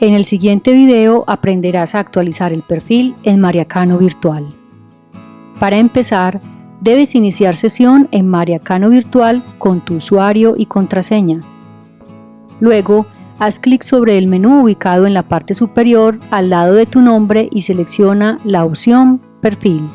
En el siguiente video aprenderás a actualizar el perfil en Mariacano Virtual. Para empezar, debes iniciar sesión en Mariacano Virtual con tu usuario y contraseña. Luego, haz clic sobre el menú ubicado en la parte superior al lado de tu nombre y selecciona la opción Perfil.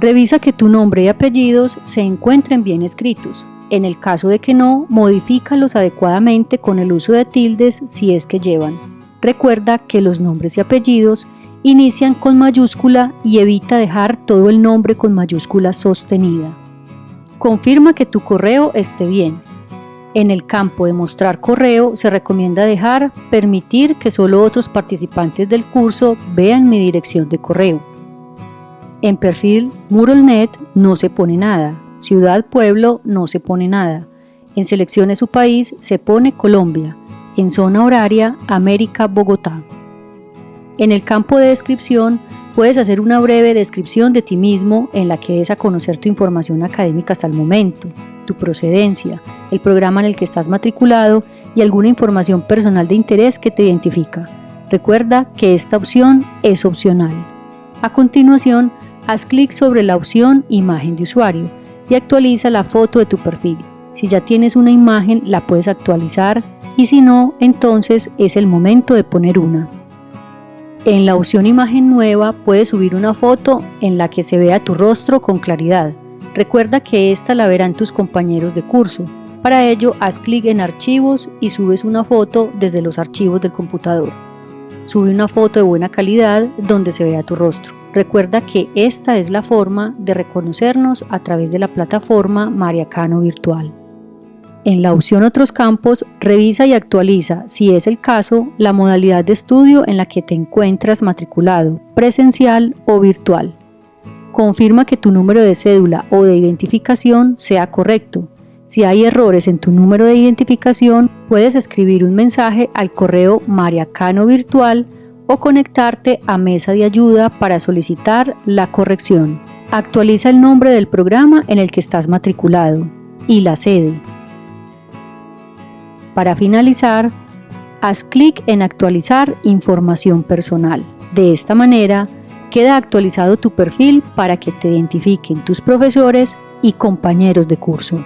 Revisa que tu nombre y apellidos se encuentren bien escritos. En el caso de que no, modifícalos adecuadamente con el uso de tildes si es que llevan. Recuerda que los nombres y apellidos inician con mayúscula y evita dejar todo el nombre con mayúscula sostenida. Confirma que tu correo esté bien. En el campo de mostrar correo se recomienda dejar permitir que solo otros participantes del curso vean mi dirección de correo. En perfil MuralNet no se pone nada, Ciudad Pueblo no se pone nada. En seleccione su país se pone Colombia. En zona horaria América Bogotá. En el campo de descripción puedes hacer una breve descripción de ti mismo en la que des a conocer tu información académica hasta el momento, tu procedencia, el programa en el que estás matriculado y alguna información personal de interés que te identifica. Recuerda que esta opción es opcional. A continuación, haz clic sobre la opción Imagen de usuario y actualiza la foto de tu perfil. Si ya tienes una imagen, la puedes actualizar y si no, entonces es el momento de poner una. En la opción imagen nueva puedes subir una foto en la que se vea tu rostro con claridad. Recuerda que esta la verán tus compañeros de curso. Para ello, haz clic en archivos y subes una foto desde los archivos del computador. Sube una foto de buena calidad donde se vea tu rostro. Recuerda que esta es la forma de reconocernos a través de la plataforma Mariacano Virtual. En la opción Otros campos, revisa y actualiza, si es el caso, la modalidad de estudio en la que te encuentras matriculado, presencial o virtual. Confirma que tu número de cédula o de identificación sea correcto. Si hay errores en tu número de identificación, puedes escribir un mensaje al correo mariacano virtual o conectarte a mesa de ayuda para solicitar la corrección. Actualiza el nombre del programa en el que estás matriculado y la sede. Para finalizar, haz clic en actualizar información personal. De esta manera, queda actualizado tu perfil para que te identifiquen tus profesores y compañeros de curso.